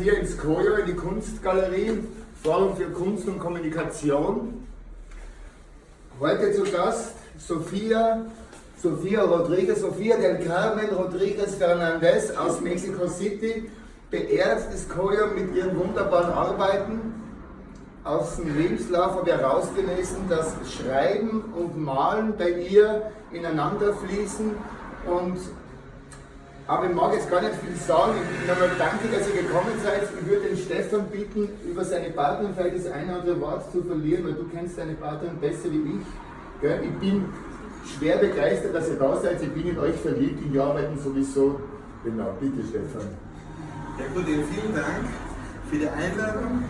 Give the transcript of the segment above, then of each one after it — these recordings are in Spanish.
hier ins Koyo, in die Kunstgalerie, Forum für Kunst und Kommunikation. Heute zu Gast Sophia, Sophia Rodriguez, Sophia del Carmen Rodriguez Fernandez aus Mexico City, beehrt das Koyo mit ihren wunderbaren Arbeiten. Aus dem Lebenslauf habe ich herausgelesen, dass Schreiben und Malen bei ihr ineinander fließen und aber ich mag jetzt gar nicht viel sagen. Ich nochmal danke, dass ihr gekommen seid. Ich würde den Stefan bitten, über seine Partnerin vielleicht das eine oder andere Wort zu verlieren, weil du kennst deine Partnerin besser wie ich. Ich bin schwer begeistert, dass ihr da seid. Ich bin in euch verliebt, in die Arbeiten sowieso. Genau, bitte Stefan. Ja gut, vielen Dank für die Einladung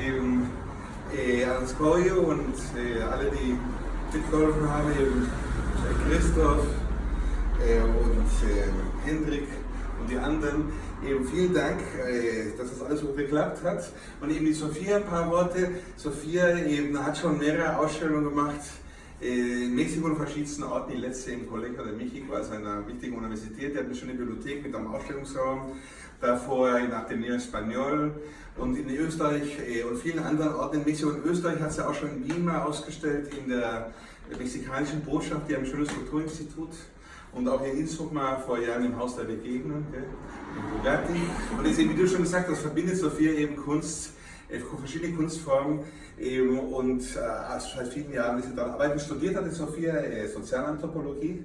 eben, äh, ans Koyo und äh, alle, die mitgeholfen haben, eben Christoph äh, und äh, Hendrik und die anderen. Eben vielen Dank, äh, dass das alles so geklappt hat. Und eben die Sophia, ein paar Worte. Sophia eben hat schon mehrere Ausstellungen gemacht in Mexiko und verschiedensten Orten. Die letzte im Colegio de Mexico, also einer wichtigen Universität. Die hat eine schöne Bibliothek mit einem Ausstellungsraum. Davor in Ateneo Español und in Österreich und vielen anderen Orten in Mexiko und Österreich hat sie auch schon in mal ausgestellt, in der mexikanischen Botschaft, die haben ein schönes Kulturinstitut und auch in Innsbruck mal vor Jahren im Haus der Begegnung, gell, in Bugatti. Und wie du schon gesagt hast, verbindet Sophia eben Kunst, äh, verschiedene Kunstformen eben und äh, also seit vielen Jahren ist sie da arbeiten. Studiert hat Sophia äh, Sozialanthropologie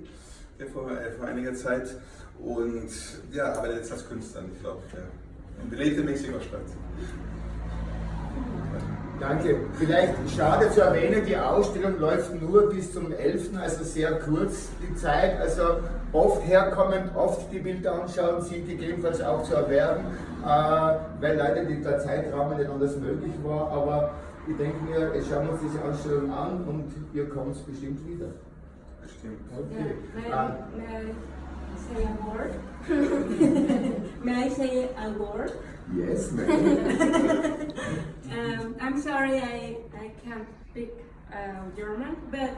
äh, vor, vor einiger Zeit und ja, arbeitet jetzt als Künstlerin, ich glaube, ja. in belebte Mexiko-Stadt. Danke. Vielleicht schade zu erwähnen, die Ausstellung läuft nur bis zum 11., also sehr kurz die Zeit. Also oft herkommen, oft die Bilder anschauen, sind gegebenenfalls auch zu erwerben, äh, weil leider der Zeitrahmen nicht anders möglich war. Aber ich denke mir, jetzt schauen wir uns diese Ausstellung an und ihr kommt bestimmt wieder. Bestimmt. Okay. May, may I say a word? may I say a word? Yes, ma'am. um, I'm sorry I, I can't speak uh, German, but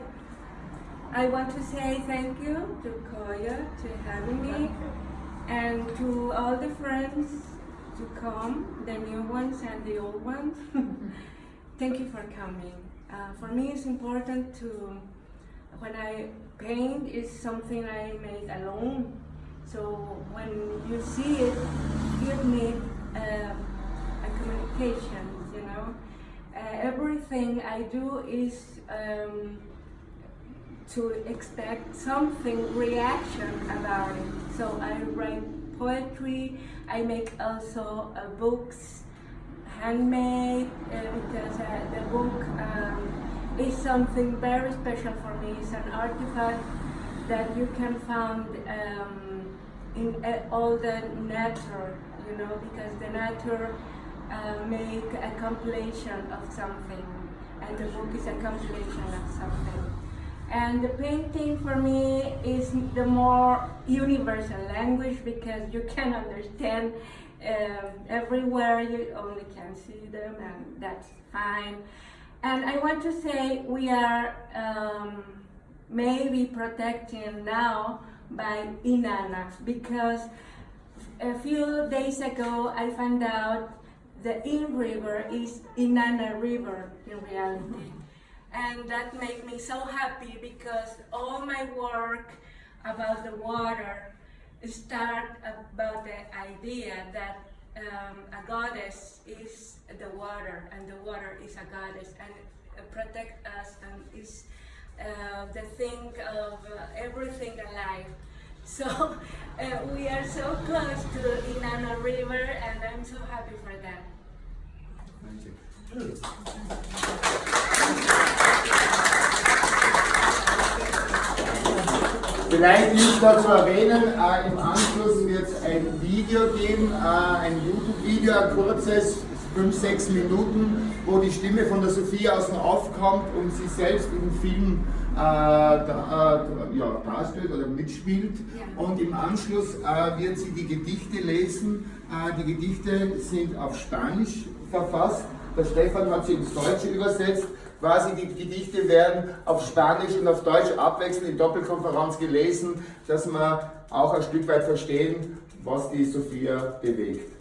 I want to say thank you to Koya to having me and to all the friends to come, the new ones and the old ones. thank you for coming. Uh, for me it's important to, when I paint, is something I make alone. So when you see it, give me uh, a communication, you know. Uh, everything I do is um, to expect something reaction about it. So I write poetry, I make also uh, books, handmade, uh, because uh, the book um, is something very special for me. It's an artifact that you can find um, in uh, all the nature you know, because the nature uh, make a compilation of something, and the book is a compilation of something. And the painting for me is the more universal language because you can understand um, everywhere, you only can see them and that's fine. And I want to say we are um, maybe protecting now by Inanna because a few days ago, I found out the In River is Inanna River in reality. And that made me so happy because all my work about the water start about the idea that um, a goddess is the water and the water is a goddess and protect us and is uh, the thing of uh, everything alive. So uh, we are so close to Inanna River and I'm so happy for that. Thank you. Vielleicht da zu erwähnen, äh, im Anschluss wird es ein Video geben, äh, ein YouTube-Video, ein kurzes, 5-6 Minuten, wo die Stimme von der Sophia außen aufkommt und sie selbst im Film äh, da, äh, ja, darstellt oder mitspielt. Ja. Und im Anschluss äh, wird sie die Gedichte lesen. Äh, die Gedichte sind auf Spanisch verfasst. Der Stefan hat sie ins Deutsche übersetzt. Quasi die Gedichte werden auf Spanisch und auf Deutsch abwechselnd in Doppelkonferenz gelesen, dass wir auch ein Stück weit verstehen, was die Sophia bewegt.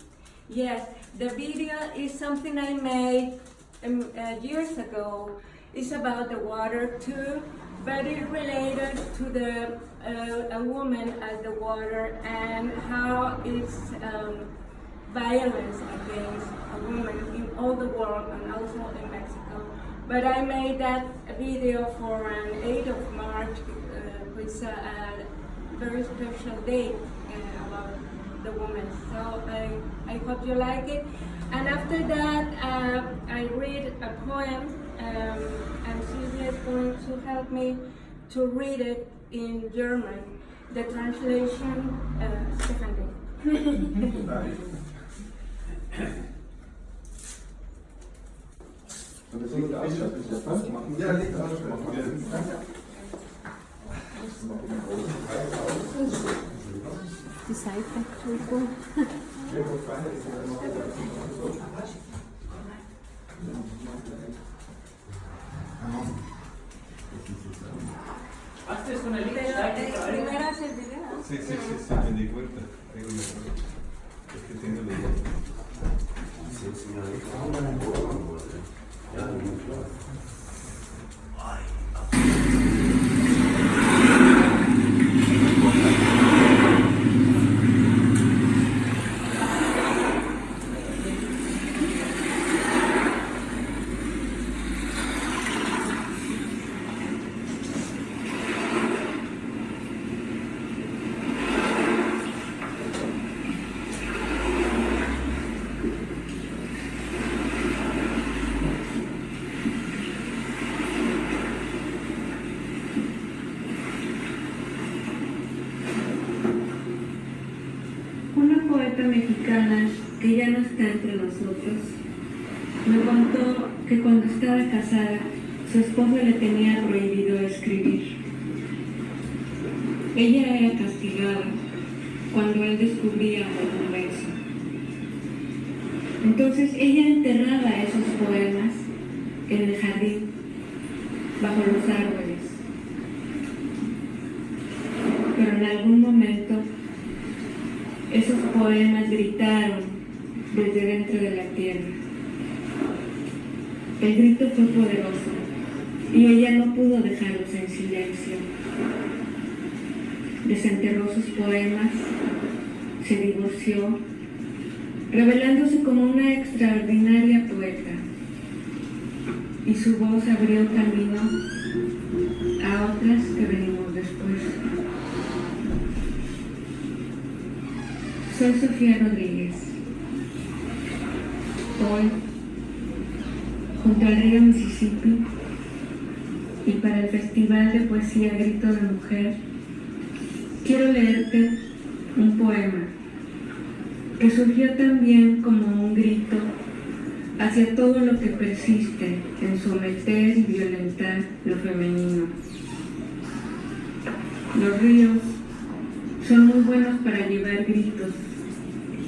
Yes, the video is something I made um, uh, years ago. It's about the water too, but it related to the uh, a woman at the water and how it's um, violence against a woman in all the world and also in Mexico. But I made that video for an 8th of March, uh, which is a, a very special day uh, about the woman. So I, I hope you like it. And after that, uh, I read a poem, um, and Sylvia is going to help me to read it in German. The translation, uh, Stephanie. Die una el video. Sí, sí, sí, sí, me di cuenta. Es que tengo la Una poeta mexicana que ya no está entre nosotros me contó que cuando estaba casada su esposo le tenía prohibido escribir. Ella era castigada cuando él descubría un verso. Entonces ella enterraba esos poemas en el jardín, bajo los árboles. Pero en algún momento esos poemas gritaron desde dentro de la tierra. El grito fue poderoso y ella no pudo dejarlos en silencio. Desenterró sus poemas, se divorció, revelándose como una extraordinaria poeta. Y su voz abrió camino a otras que venimos después. Soy Sofía Rodríguez. Hoy, junto al río Mississippi, y para el Festival de Poesía Grito de Mujer, quiero leerte un poema que surgió también como un grito hacia todo lo que persiste en someter y violentar lo femenino. Los ríos son muy buenos para llevar gritos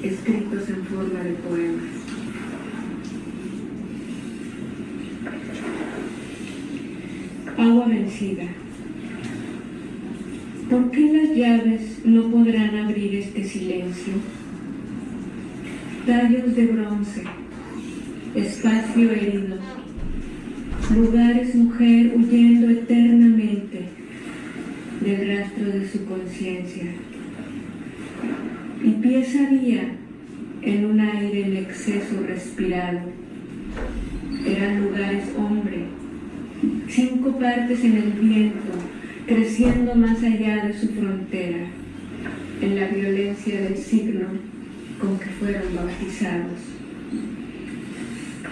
escritos en forma de poemas. Agua vencida. ¿Por qué las llaves no podrán abrir este silencio? Tallos de bronce, espacio herido, lugares mujer huyendo eternamente del rastro de su conciencia. Y vía en un aire en exceso respirado. Eran lugares hombre, cinco partes en el viento, creciendo más allá de su frontera, en la violencia del signo con que fueron bautizados.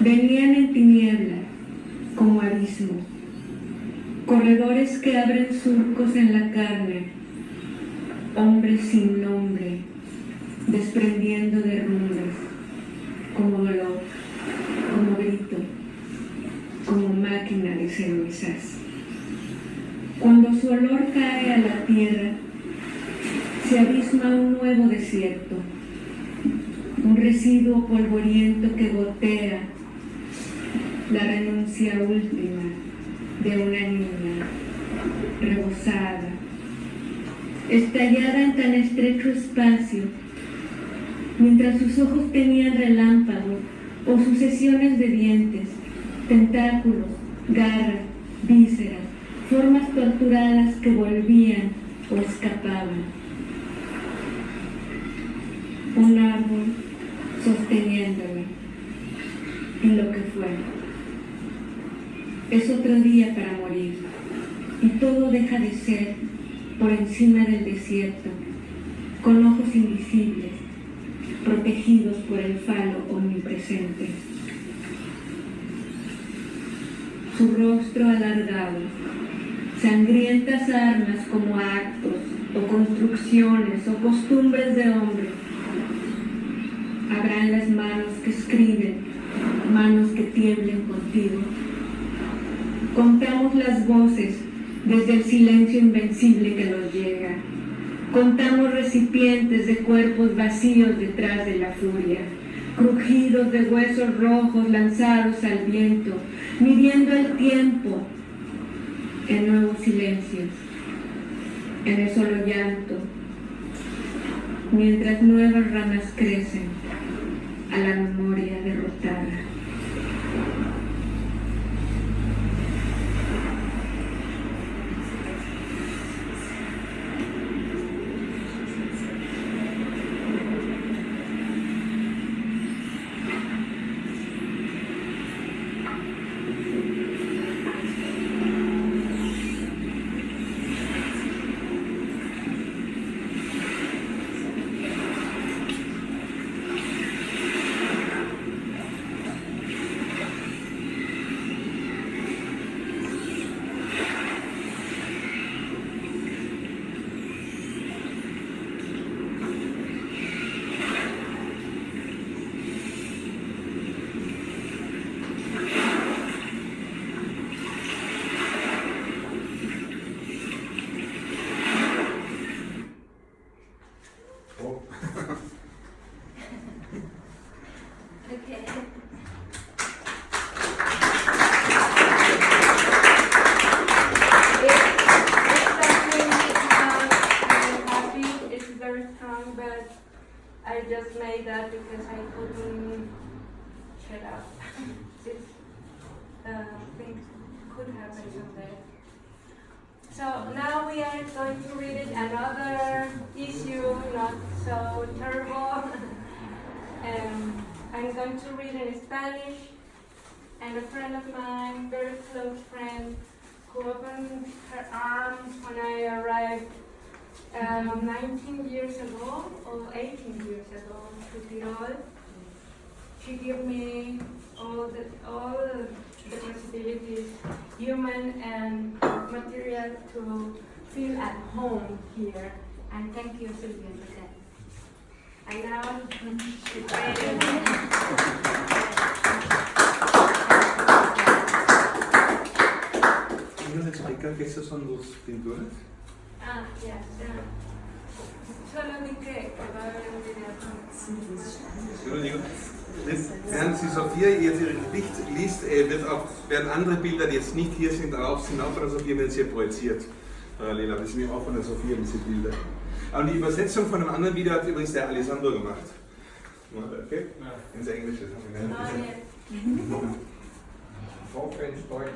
Venían en tiniebla, como abismo, corredores que abren surcos en la carne, hombres sin nombre, desprendiendo derrumbes, como grito, como máquina de cenizas. Cuando su olor cae a tierra, se abisma un nuevo desierto, un residuo polvoriento que gotea la renuncia última de una niña rebosada, estallada en tan estrecho espacio mientras sus ojos tenían relámpagos o sucesiones de dientes, tentáculos, garras, vísceras, formas torturadas que volvían o escapaban. Un árbol sosteniéndome en lo que fue. Es otro día para morir y todo deja de ser por encima del desierto, con ojos invisibles, protegidos por el falo omnipresente. Su rostro alargado, sangrientas armas como actos o construcciones o costumbres de hombre. Habrán las manos que escriben, manos que tiemblen contigo. Contamos las voces desde el silencio invencible que nos llega. Contamos recipientes de cuerpos vacíos detrás de la furia, crujidos de huesos rojos lanzados al viento, midiendo el tiempo en nuevos silencios, en el solo llanto, mientras nuevas ramas crecen a la memoria derrotada. Shut up. This uh, things could happen someday. So now we are going to read another issue, not so terrible. um, I'm going to read in Spanish, and a friend of mine, very close friend, who opened her arms when I arrived um, 19 years ago, or 18 years ago, to Tirol. She gave me all the, all the possibilities, human and material, to feel at home here. And thank you, Sylvia, for that. And now. ¿Nos explicar esas son dos pinturas? Ah, ya, ya. Solo vi que, va a haber un video con... Entschuldigung. Das- Während sie Sophia jetzt ihr Gedicht liest, äh, wird auch, werden andere Bilder, die jetzt nicht hier sind, auch, sind auch von der Sophia, wenn sie hier projiziert. Parallel, aber das sind eben auch von der Sophia, diese Bilder. Aber die Übersetzung von einem anderen Video hat übrigens der Alessandro gemacht. Okay? Ins Englische. Yes. Hoffentlich Deutsch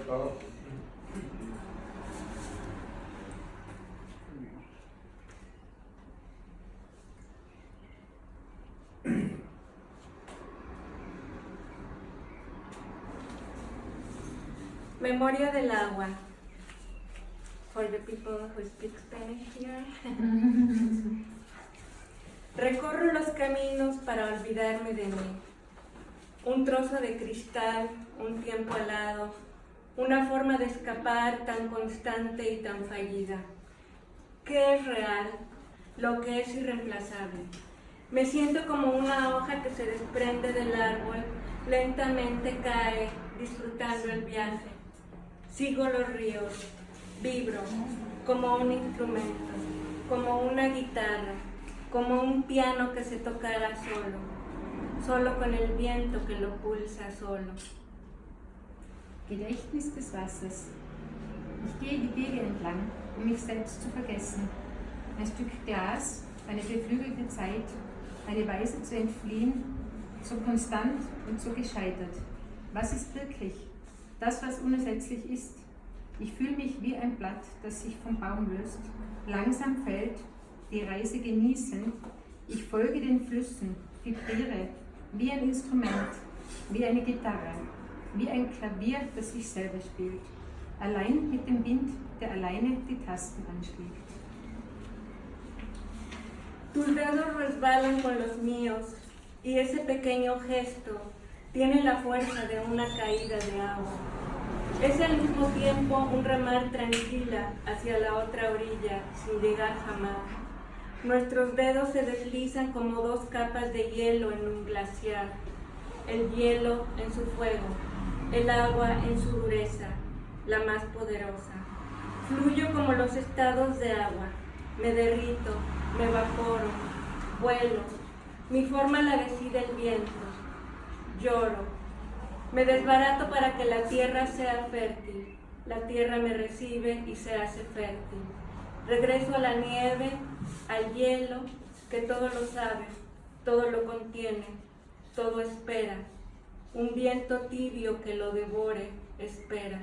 Memoria del agua. For the people who speak Spanish here. Recorro los caminos para olvidarme de mí. Un trozo de cristal, un tiempo alado, una forma de escapar tan constante y tan fallida. ¿Qué es real? Lo que es irreemplazable. Me siento como una hoja que se desprende del árbol, lentamente cae, disfrutando el viaje. Sigo los ríos, vibro como un instrumento, como una guitarra, como un piano que se tocara solo, solo con el viento que lo pulsa solo. Gedächtnis des Wassers. Ich gehe die Wege entlang, um mich selbst zu vergessen. Ein Stück Glas, eine beflügelte Zeit, eine Weise zu entfliehen, so konstant und so gescheitert. Was ist wirklich? Das, was unersetzlich ist. Ich fühle mich wie ein Blatt, das sich vom Baum löst, langsam fällt, die Reise genießend. Ich folge den Flüssen, vibriere, wie ein Instrument, wie eine Gitarre, wie ein Klavier, das sich selber spielt, allein mit dem Wind, der alleine die Tasten anschlägt. Tus dedos resbalan con los míos y ese pequeño gesto tiene la fuerza de una caída de agua. Es al mismo tiempo un remar tranquila hacia la otra orilla sin llegar jamás. Nuestros dedos se deslizan como dos capas de hielo en un glaciar. El hielo en su fuego, el agua en su dureza, la más poderosa. Fluyo como los estados de agua, me derrito, me evaporo, vuelo, mi forma la decide el viento, lloro, me desbarato para que la tierra sea fértil, la tierra me recibe y se hace fértil. Regreso a la nieve, al hielo, que todo lo sabe, todo lo contiene, todo espera. Un viento tibio que lo devore, espera.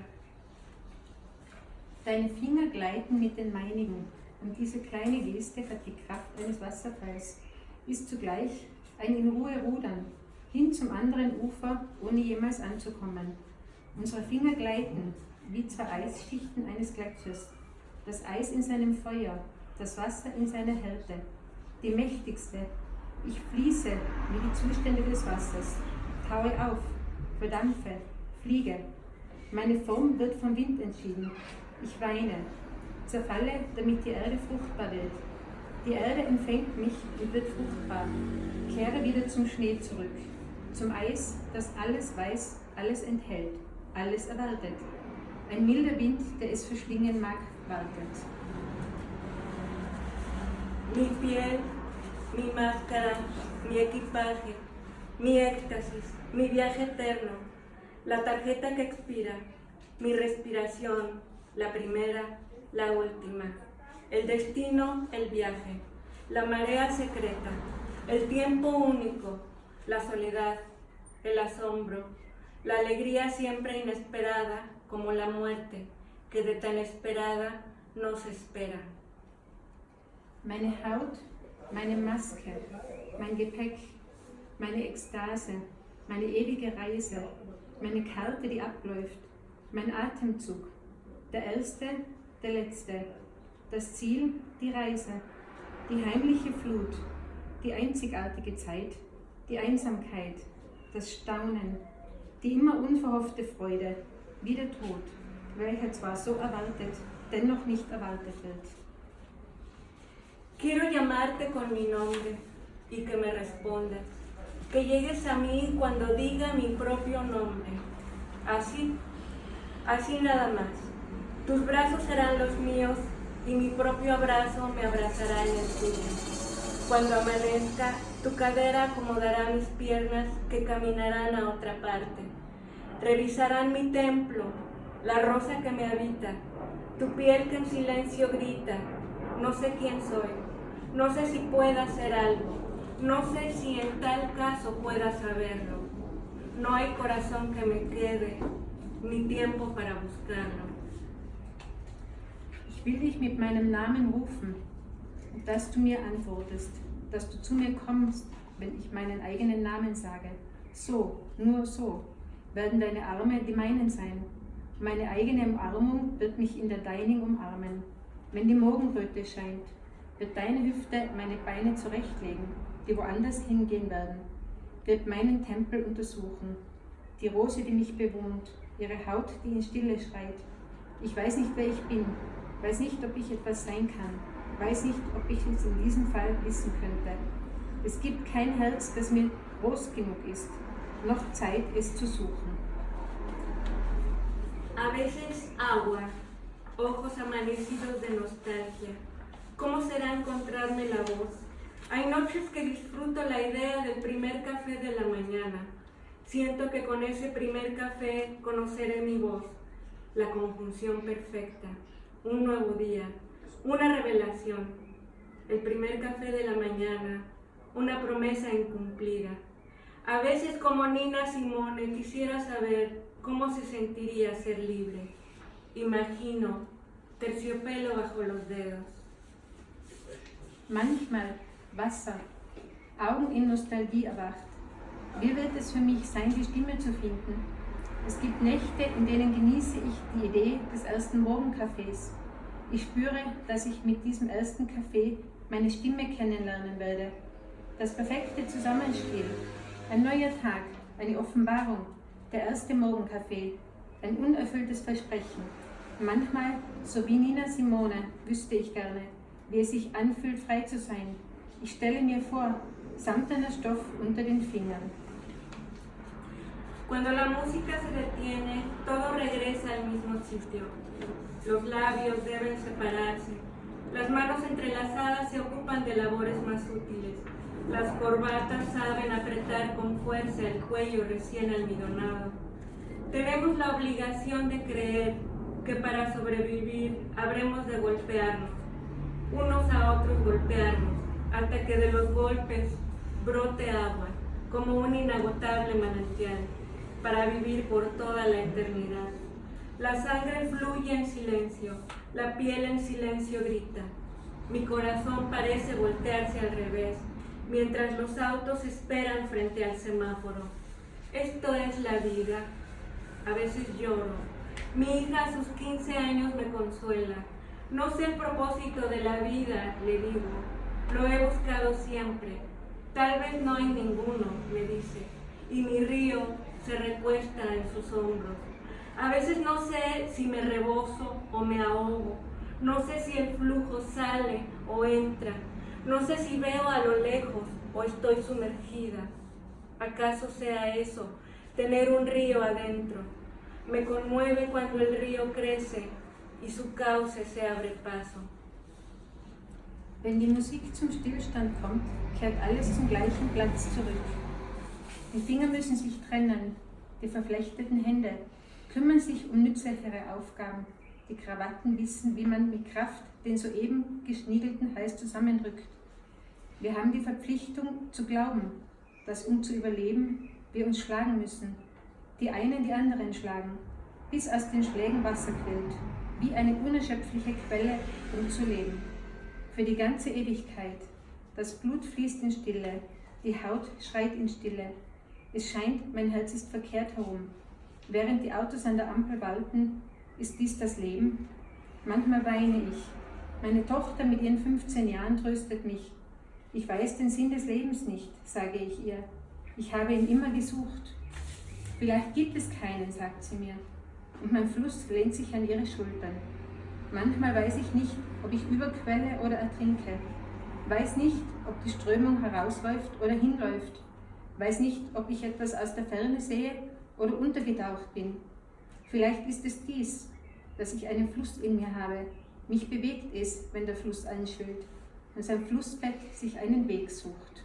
Deine Finger gleiten mit den meinigen und diese kleine Geste hat die Kraft eines Wasserfalls, ist zugleich ein in Ruhe rudern, hin zum anderen Ufer, ohne jemals anzukommen. Unsere Finger gleiten, wie zwei Eisschichten eines Gletschers, das Eis in seinem Feuer, das Wasser in seiner Härte, die mächtigste. Ich fließe wie die Zustände des Wassers, taue auf, verdampfe, fliege. Meine Form wird vom Wind entschieden. Ich weine, zerfalle, damit die Erde fruchtbar wird. Die Erde empfängt mich und wird fruchtbar. Kehre wieder zum Schnee zurück, zum Eis, das alles weiß, alles enthält, alles erwartet. Ein milder Wind, der es verschlingen mag, wartet. Mi piel, mi máscara, mi equipaje, mi éxtasis, mi viaje eterno, la tarjeta que expira, mi respiración, la primera, la última, el destino, el viaje, la marea secreta, el tiempo único, la soledad, el asombro, la alegría siempre inesperada como la muerte, que de tan esperada no se espera. Meine Haut, meine Maske, mein Gepäck, meine Ekstase, meine ewige Reise, meine Karte, die abläuft, mein Atemzug, der erste, der letzte, das Ziel, die Reise, die heimliche Flut, die einzigartige Zeit, die Einsamkeit, das Staunen, die immer unverhoffte Freude, wie der Tod, welcher zwar so erwartet, dennoch nicht erwartet wird. Quiero llamarte con mi nombre y que me respondas, que llegues a mí cuando diga mi propio nombre. Así, así nada más. Tus brazos serán los míos y mi propio abrazo me abrazará en el tuyo. Cuando amanezca, tu cadera acomodará mis piernas que caminarán a otra parte. Revisarán mi templo, la rosa que me habita, tu piel que en silencio grita, no sé quién soy, no sé si pueda hacer algo, no sé si en tal caso pueda saberlo. No hay corazón que me quede, ni tiempo para buscarlo. Ich will dich mit meinem Namen rufen dass du mir antwortest, dass du zu mir kommst, wenn ich meinen eigenen Namen sage. So, nur so, werden deine Arme die meinen sein. Meine eigene Umarmung wird mich in der deinigen umarmen. Wenn die Morgenröte scheint, wird deine Hüfte meine Beine zurechtlegen, die woanders hingehen werden, wird meinen Tempel untersuchen, die Rose, die mich bewohnt, ihre Haut, die in Stille schreit. Ich weiß nicht, wer ich bin, weiß nicht, ob ich etwas sein kann, weiß nicht, ob ich es in diesem Fall wissen könnte. Es gibt kein Herz, das mir groß genug ist, noch Zeit, es zu suchen. A veces agua, ojos amanecidos de nostalgia. ¿Cómo será encontrarme la voz? Hay noches que disfruto la idea del primer café de la mañana. Siento que con ese primer café conoceré mi voz, la conjunción perfecta, un nuevo día, una revelación. El primer café de la mañana, una promesa incumplida. A veces como Nina Simone quisiera saber cómo se sentiría ser libre. Imagino terciopelo bajo los dedos. Manchmal Wasser, Augen in Nostalgie erwacht. Wie wird es für mich sein, die Stimme zu finden? Es gibt Nächte, in denen genieße ich die Idee des ersten Morgenkaffees. Ich spüre, dass ich mit diesem ersten Kaffee meine Stimme kennenlernen werde. Das perfekte Zusammenspiel. Ein neuer Tag, eine Offenbarung, der erste Morgenkaffee, ein unerfülltes Versprechen. Manchmal, so wie Nina Simone, wüsste ich gerne, wie es sich anfühlt, frei zu sein. Ich stelle mir vor, samtener Stoff unter den Fingern. Cuando la música se detiene, todo regresa al mismo sitio. Los labios deben separarse. Las manos entrelazadas se ocupan de labores más útiles. Las corbatas saben apretar con fuerza el cuello recién almidonado. Tenemos la obligación de creer que para sobrevivir habremos de golpearnos, unos a otros golpearnos, hasta que de los golpes brote agua, como un inagotable manantial, para vivir por toda la eternidad. La sangre fluye en silencio, la piel en silencio grita. Mi corazón parece voltearse al revés, mientras los autos esperan frente al semáforo. Esto es la vida. A veces lloro. Mi hija a sus 15 años me consuela. No sé el propósito de la vida, le digo. Lo he buscado siempre. Tal vez no hay ninguno, me dice. Y mi río se recuesta en sus hombros. A veces no sé si me rebozo o me ahogo. No sé si el flujo sale o entra. No sé si veo a lo lejos o estoy sumergida. ¿Acaso sea eso, tener un río adentro? Me conmueve cuando el río crece y su cauce se abre paso. Wenn die Musik zum Stillstand kommt, kehrt alles zum gleichen Platz zurück. Die Finger müssen sich trennen, die verflechteten Hände kümmern sich um nützlichere Aufgaben. Die Krawatten wissen, wie man mit Kraft den soeben geschniegelten Hals zusammendrückt. Wir haben die Verpflichtung zu glauben, dass um zu überleben, wir uns schlagen müssen. Die einen die anderen schlagen, bis aus den Schlägen Wasser quillt, wie eine unerschöpfliche Quelle, um zu leben. Für die ganze Ewigkeit. Das Blut fließt in Stille, die Haut schreit in Stille. Es scheint, mein Herz ist verkehrt herum. Während die Autos an der Ampel walten, ist dies das Leben? Manchmal weine ich. Meine Tochter mit ihren 15 Jahren tröstet mich. Ich weiß den Sinn des Lebens nicht, sage ich ihr. Ich habe ihn immer gesucht. Vielleicht gibt es keinen, sagt sie mir. Und mein Fluss lehnt sich an ihre Schultern. Manchmal weiß ich nicht, ob ich überquelle oder ertrinke. Weiß nicht, ob die Strömung herausläuft oder hinläuft. Weiß nicht, ob ich etwas aus der Ferne sehe oder untergetaucht bin. Vielleicht ist es dies, dass ich einen Fluss in mir habe. Mich bewegt es, wenn der Fluss einschwillt und sein Flussbett sich einen Weg sucht.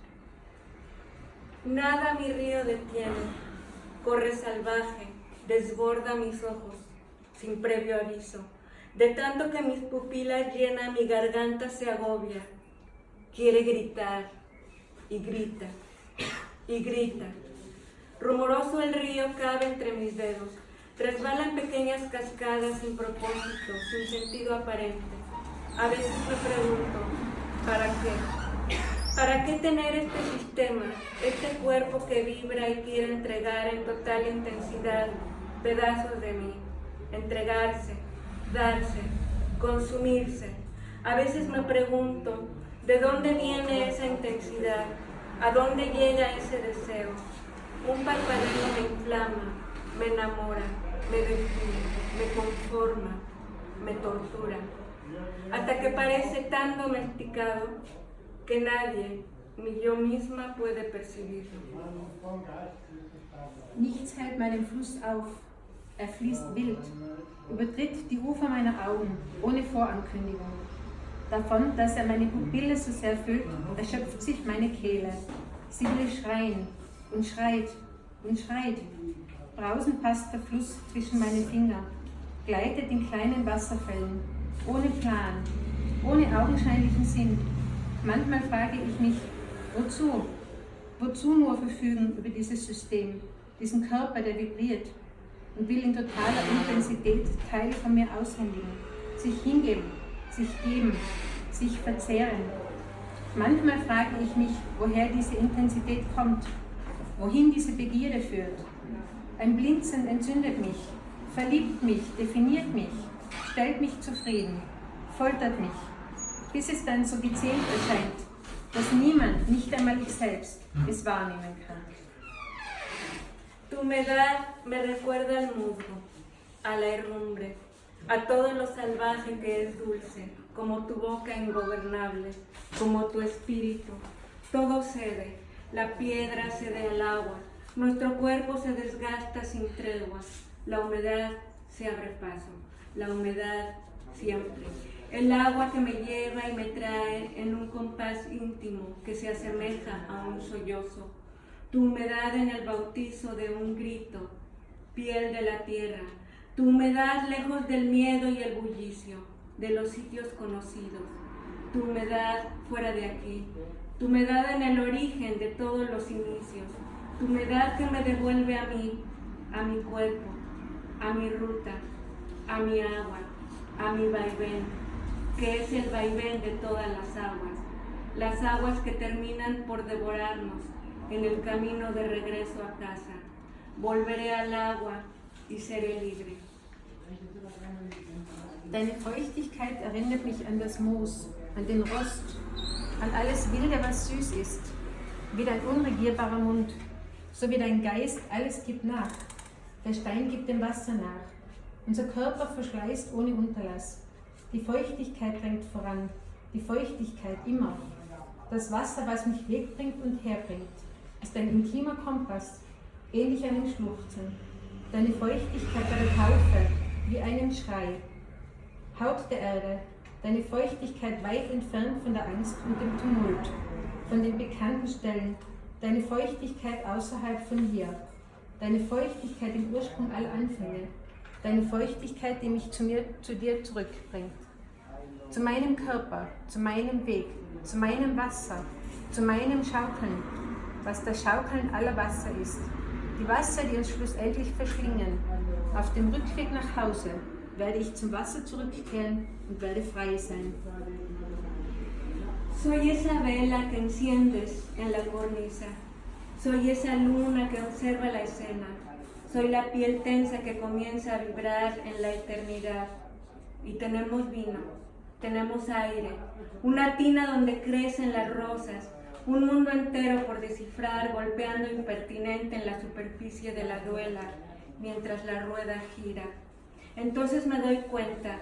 Nada mi río detiene, corre salvaje, desborda mis ojos, sin previo aviso. De tanto que mis pupilas llenan, mi garganta se agobia. Quiere gritar y grita y grita. Rumoroso el río cabe entre mis dedos. Resbalan pequeñas cascadas sin propósito, sin sentido aparente. A veces me pregunto, ¿para qué? ¿Para qué tener este sistema, este cuerpo que vibra y quiere entregar en total intensidad pedazos de mí? Entregarse, darse, consumirse. A veces me pregunto, ¿de dónde viene esa intensidad? ¿A dónde llega ese deseo? Un parpadeo me inflama, me enamora, me define, me conforma, me tortura, hasta que parece tan domesticado que nadie, ni yo misma, puede percibirlo. Nichts hält meinen Fluss auf. Er fließt wild, übertritt die Ufer meiner Augen, ohne Vorankündigung. Davon, dass er meine Pupille so sehr füllt, erschöpft sich meine Kehle. Sie will schreien und schreit und schreit. Brausend passt der Fluss zwischen meine Finger, gleitet in kleinen Wasserfällen, ohne Plan, ohne augenscheinlichen Sinn. Manchmal frage ich mich, Wozu? Wozu nur verfügen über dieses System, diesen Körper, der vibriert und will in totaler Intensität Teile von mir aushändigen, sich hingeben, sich geben, sich verzehren. Manchmal frage ich mich, woher diese Intensität kommt, wohin diese Begierde führt. Ein Blinzen entzündet mich, verliebt mich, definiert mich, stellt mich zufrieden, foltert mich, bis es dann so gezählt erscheint, dass niemand, nicht einmal ich selbst, es wahrnehmen kann. Tu humedad me recuerda al musgo, a la herrumbre, a todo lo salvaje que es dulce, como tu boca ingobernable, como tu espíritu. Todo cede, la piedra cede al agua, nuestro cuerpo se desgasta sin tregua, la humedad se abre paso, la humedad siempre. El agua que me lleva y me trae en un compás íntimo que se asemeja a un sollozo. Tu humedad en el bautizo de un grito, piel de la tierra. Tu humedad lejos del miedo y el bullicio, de los sitios conocidos. Tu humedad fuera de aquí. Tu humedad en el origen de todos los inicios. Tu humedad que me devuelve a mí, a mi cuerpo, a mi ruta, a mi agua, a mi vaivén que es el vaivén de todas las aguas, las aguas que terminan por devorarnos en el camino de regreso a casa. Volveré al agua y seré libre. Deine Feuchtigkeit erinnert mich an das Moos, an den Rost, an alles Wilde, was süß ist, wie dein unregierbarer Mund, so wie dein Geist alles gibt nach. Der Stein gibt dem Wasser nach. Unser Körper verschleißt ohne Unterlass. Die Feuchtigkeit drängt voran, die Feuchtigkeit immer. Das Wasser, was mich wegbringt und herbringt, ist ein intimer Kompass, ähnlich einem Schluchzen. Deine Feuchtigkeit bei der Taufe, wie einem Schrei. Haut der Erde, deine Feuchtigkeit weit entfernt von der Angst und dem Tumult, von den bekannten Stellen, deine Feuchtigkeit außerhalb von hier, deine Feuchtigkeit im Ursprung aller Anfänge, deine Feuchtigkeit, die mich zu, mir, zu dir zurückbringt. Zu meinem Körper, zu meinem Weg, zu meinem Wasser, zu meinem Schaukeln, was das Schaukeln aller Wasser ist. Die Wasser, die uns schlussendlich verschlingen. Auf dem Rückweg nach Hause werde ich zum Wasser zurückkehren und werde frei sein. Soy esa vela que enciendes en la cornisa. Soy esa luna que observa la escena. Soy la piel tensa que comienza a vibrar en la eternidad. Y tenemos vino, tenemos aire, una tina donde crecen las rosas, un mundo entero por descifrar, golpeando impertinente en la superficie de la duela, mientras la rueda gira. Entonces me doy cuenta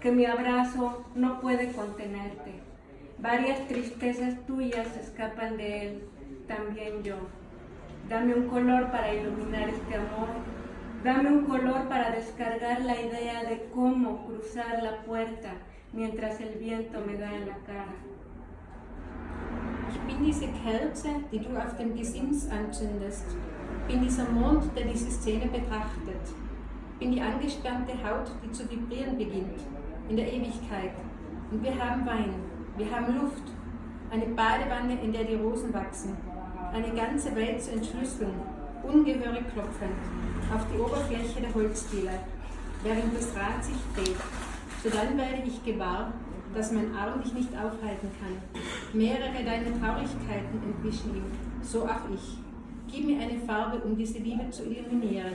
que mi abrazo no puede contenerte. Varias tristezas tuyas escapan de él, también yo. Dame un color para iluminar este amor. Dame un color para descargar la idea de cómo cruzar la puerta mientras el viento me da en la cara. Ich bin diese Kerze, die du auf dem Gesims anzündest. Bin dieser Mond, der diese Szene betrachtet. Bin die angespannte Haut, die zu vibrieren beginnt, in der Ewigkeit. Und wir haben Wein, wir haben Luft, eine Badewanne, in der die Rosen wachsen, eine ganze Welt zu entschlüsseln, ungehörig klopfend, auf die Oberfläche der Holzdiele, während das Rad sich dreht. So dann werde ich gewahr, dass mein Arm dich nicht aufhalten kann. Mehrere deiner Traurigkeiten entwischen ihm, so auch ich. Gib mir eine Farbe, um diese Liebe zu illuminieren.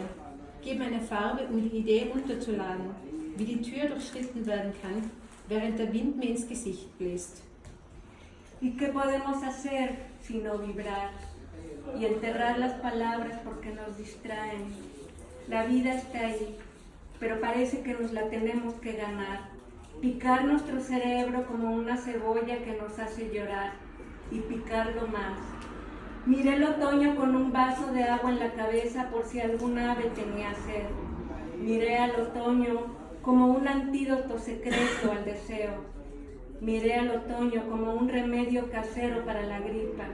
Mir eine Farbe, um die Idee runterzuladen, wie die Tür durchschritten werden kann, während der Wind mir ins Gesicht bläst. ¿Y qué podemos hacer sino vibrar y enterrar las palabras porque nos distraen? La vida está ahí, pero parece que nos la tenemos que ganar. Picar nuestro cerebro como una cebolla que nos hace llorar y picarlo más. Miré el otoño con un vaso de agua en la cabeza por si algún ave tenía sed. Miré al otoño como un antídoto secreto al deseo. Miré al otoño como un remedio casero para la gripa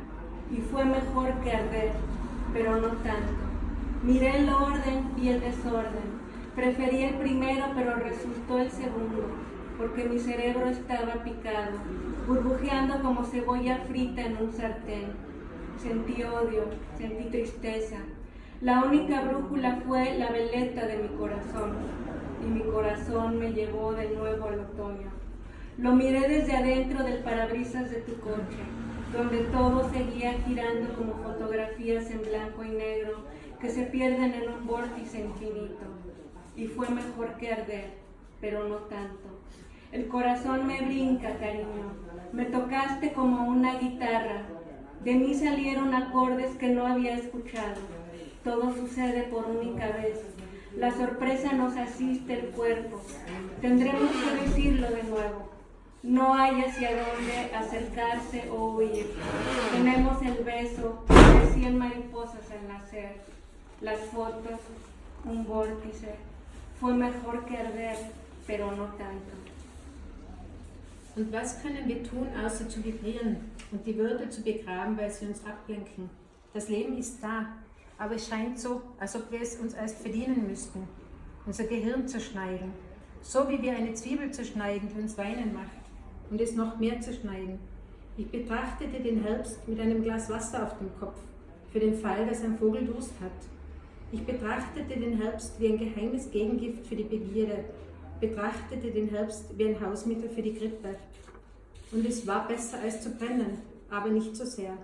y fue mejor que arder, pero no tanto. Miré el orden y el desorden. Preferí el primero, pero resultó el segundo. porque mi cerebro estaba picado, burbujeando como cebolla frita en un sartén. Sentí odio, sentí tristeza. La única brújula fue la veleta de mi corazón, y mi corazón me llevó de nuevo al otoño. Lo miré desde adentro del parabrisas de tu coche, donde todo seguía girando como fotografías en blanco y negro que se pierden en un vórtice infinito. Y fue mejor que arder, pero no tanto. El corazón me brinca, cariño. Me tocaste como una guitarra. De mí salieron acordes que no había escuchado. Todo sucede por única vez. La sorpresa nos asiste el cuerpo. Tendremos que decirlo de nuevo. No hay hacia dónde acercarse o huir. Tenemos el beso de cien mariposas al nacer. Las fotos, un vórtice. Fue mejor que arder, pero no tanto. Und was können wir tun, außer und die Würde zu begraben, weil sie uns ablenken? Das Leben ist da, aber es scheint so, als ob wir es uns erst verdienen müssten, unser Gehirn zu schneiden. So wie wir eine Zwiebel zu schneiden, die uns weinen macht und es noch mehr zu schneiden. Ich betrachtete den Herbst mit einem Glas Wasser auf dem Kopf, für den Fall, dass ein Vogel Durst hat. Ich betrachtete den Herbst wie ein geheimes Gegengift für die Begierde, betrachtete den Herbst wie ein Hausmittel für die Grippe. Und es war besser als zu brennen, aber nicht so sehr.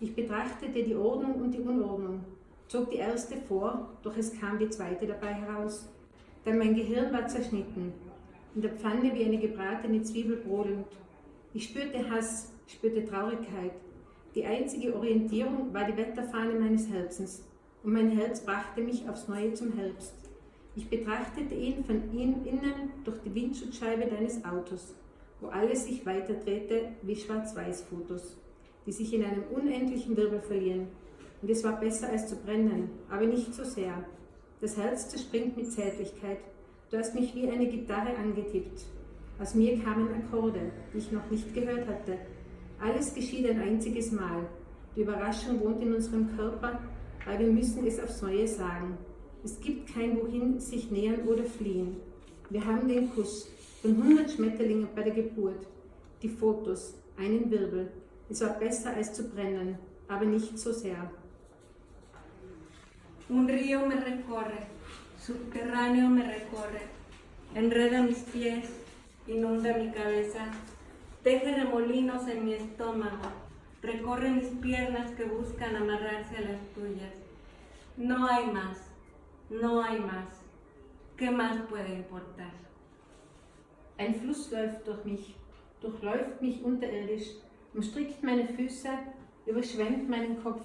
Ich betrachtete die Ordnung und die Unordnung, zog die erste vor, doch es kam die zweite dabei heraus. Denn mein Gehirn war zerschnitten, in der Pfanne wie eine gebratene Zwiebel brodelnd. Ich spürte Hass, spürte Traurigkeit. Die einzige Orientierung war die Wetterfahne meines Herzens, und mein Herz brachte mich aufs Neue zum Herbst. Ich betrachtete ihn von innen durch die Windschutzscheibe deines Autos, wo alles sich weiterdrehte wie Schwarz-Weiß-Fotos, die sich in einem unendlichen Wirbel verlieren. Und es war besser als zu brennen, aber nicht so sehr. Das Herz zerspringt mit Zärtlichkeit, Du hast mich wie eine Gitarre angetippt. Aus mir kamen Akkorde, die ich noch nicht gehört hatte. Alles geschieht ein einziges Mal. Die Überraschung wohnt in unserem Körper, weil wir müssen es aufs Neue sagen. Es gibt kein Wohin sich nähern oder fliehen. Wir haben den Kuss von 100 Schmetterlingen bei der Geburt, die Fotos, einen Wirbel. Es war besser als zu brennen, aber nicht so sehr. Un río me recorre, subterráneo me recorre, enreda mis pies, inunda mi cabeza, teje remolinos en mi estómago, recorre mis piernas que buscan amarrarse a las tuyas. No hay más, no hay más. ¿Qué más puede importar? Ein Fluss läuft durch mich, durchläuft mich unterirdisch, umstrickt meine Füße, überschwemmt meinen Kopf,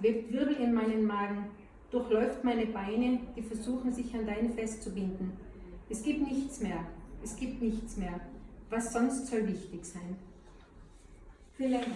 webt Wirbel in meinen Magen, durchläuft meine Beine, die versuchen sich an dein festzubinden. Es gibt nichts mehr, es gibt nichts mehr. Was sonst soll wichtig sein? Vielen Dank.